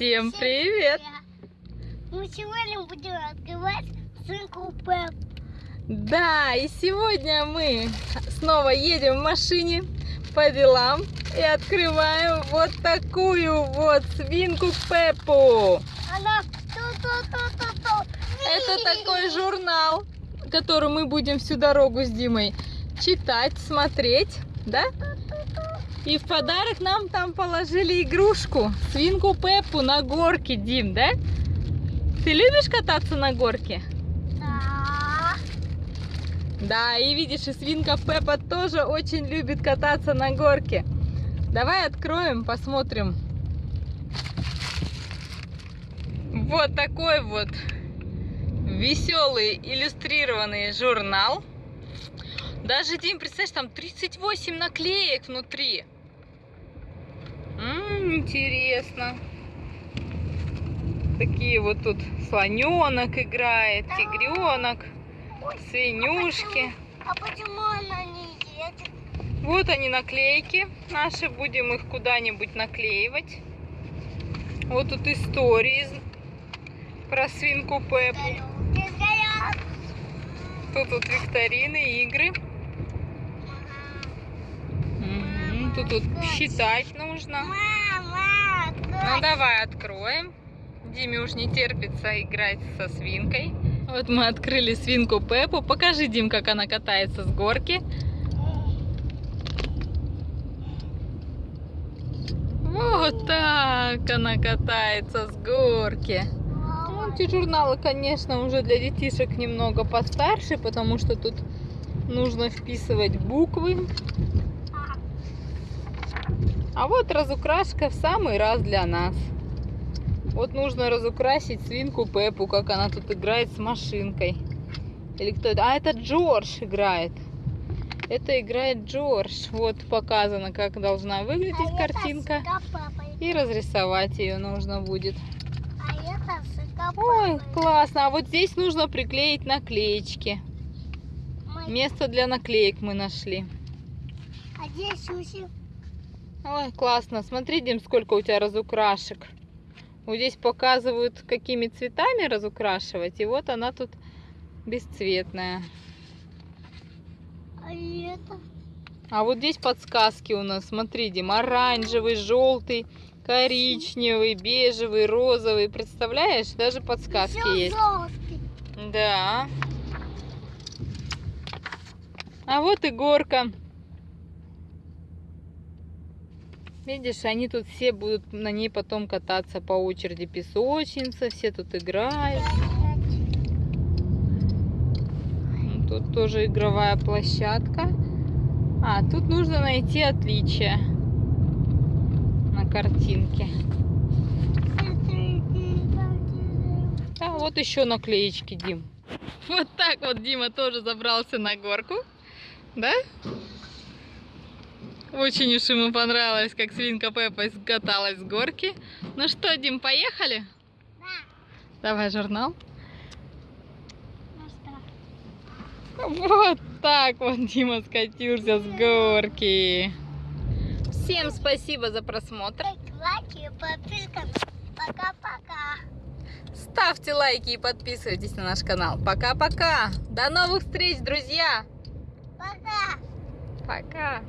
Всем привет! Мы сегодня будем открывать свинку Пеп. Да, и сегодня мы снова едем в машине по делам и открываем вот такую вот свинку Пеппу. Она. Это такой журнал, который мы будем всю дорогу с Димой читать, смотреть, да? И в подарок нам там положили игрушку, свинку Пеппу на горке, Дим, да? Ты любишь кататься на горке? Да. Да, и видишь, и свинка Пеппа тоже очень любит кататься на горке. Давай откроем, посмотрим. Вот такой вот веселый иллюстрированный журнал. Даже, Дим, представляешь, там 38 наклеек внутри. М, интересно. Такие вот тут слоненок играет, тигренок, свинюшки. А почему она не едет? Вот они наклейки наши, будем их куда-нибудь наклеивать. Вот тут истории про свинку Пеппу. Тут вот викторины, игры. Мгм, Тут считать нужно. Мама, Ну давай откроем. Диме уж не терпится играть со свинкой. Вот мы открыли свинку Пеппу. Покажи, Дим, как она катается с горки. Вот так она катается с горки. Ну, эти журналы, конечно, уже для детишек немного постарше, потому что тут нужно вписывать буквы. А вот разукрашка в самый раз для нас. Вот нужно разукрасить свинку Пеппу, как она тут играет с машинкой. Или кто это? А, это Джордж играет. Это играет Джордж. Вот показано, как должна выглядеть А картинка. И разрисовать ее нужно будет. А Ой, классно. А вот здесь нужно приклеить наклеечки. Место для наклеек мы нашли. А здесь. Ой, классно. Смотри, Дим, сколько у тебя разукрашек. Вот здесь показывают, какими цветами разукрашивать. И вот она тут бесцветная. А это? А вот здесь подсказки у нас. Смотри, Дим, оранжевый, желтый, коричневый, бежевый, розовый. Представляешь? Даже подсказки Всё есть. желтый. Да. А вот и горка. Видишь, они тут все будут на ней потом кататься по очереди. Песочница, все тут играют. Тут тоже игровая площадка. А, тут нужно найти отличия на картинке. А вот еще наклеечки, Дим. Вот так вот Дима тоже забрался на горку. Да? Очень уж ему понравилось, как свинка Пеппа скаталась с горки. Ну что, Дим, поехали? Да. Давай журнал. Ну? Вот так вот Дима скатился с горки. Всем спасибо за просмотр. Лайки подписка. Пока-пока. Ставьте лайки и подписывайтесь на наш канал. Пока-пока. До новых встреч, друзья. Пока. Пока.